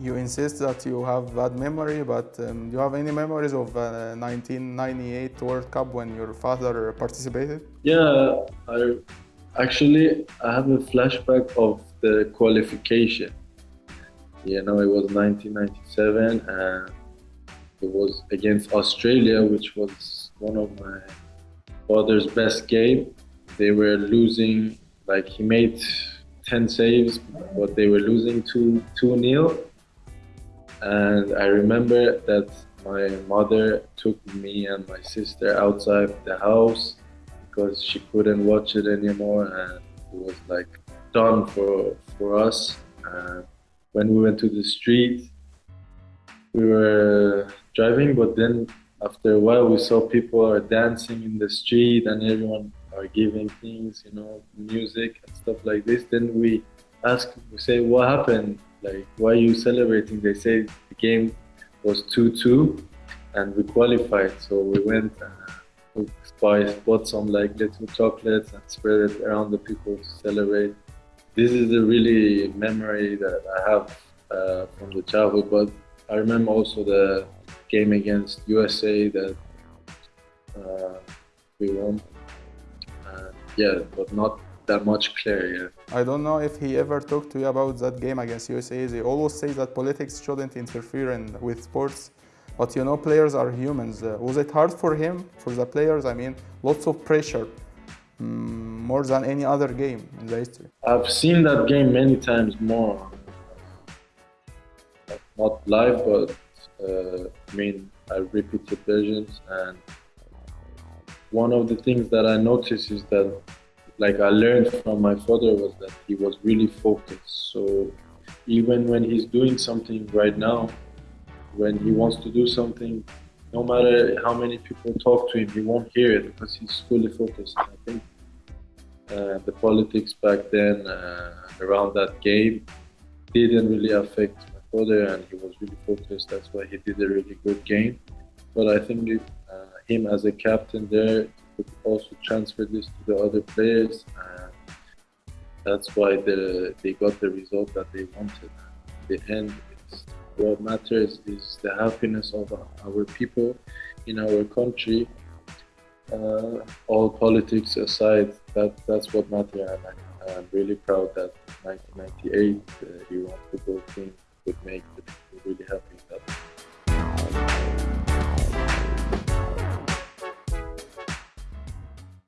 You insist that you have bad memory, but um, do you have any memories of uh, 1998 World Cup when your father participated? Yeah, I actually I have a flashback of the qualification. You know, it was 1997 and it was against Australia, which was one of my father's best game. They were losing, like he made 10 saves, but they were losing 2 2 nil. And I remember that my mother took me and my sister outside the house because she couldn't watch it anymore and it was like done for for us. And when we went to the street, we were driving, but then after a while we saw people are dancing in the street and everyone are giving things, you know, music and stuff like this. Then we ask, we say, what happened? Like, why you celebrating? They say the game was 2-2 and we qualified. So we went and uh, buy, bought some like little chocolates and spread it around the people to celebrate. This is a really memory that I have uh, from the childhood, but I remember also the game against USA that uh, we won. Yeah, but not that much clear yet. I don't know if he ever talked to you about that game against USA. They always say that politics shouldn't interfere in, with sports, but you know, players are humans. Uh, was it hard for him, for the players? I mean, lots of pressure, mm, more than any other game in the history. I've seen that game many times more. Not live, but uh, I mean, I repeated versions, and one of the things that I noticed is that, like, I learned from my father was that he was really focused. So even when he's doing something right now, when he wants to do something, no matter how many people talk to him, he won't hear it because he's fully focused. I think uh, the politics back then uh, around that game didn't really affect my father, and he was really focused. That's why he did a really good game. But I think uh, him as a captain there could also transfer this to the other players. And that's why the, they got the result that they wanted. In the end, what matters is the happiness of our people in our country. Uh, all politics aside, that that's what matters. And I, I'm really proud that 1998 uh, Iran football team would make the people really happy.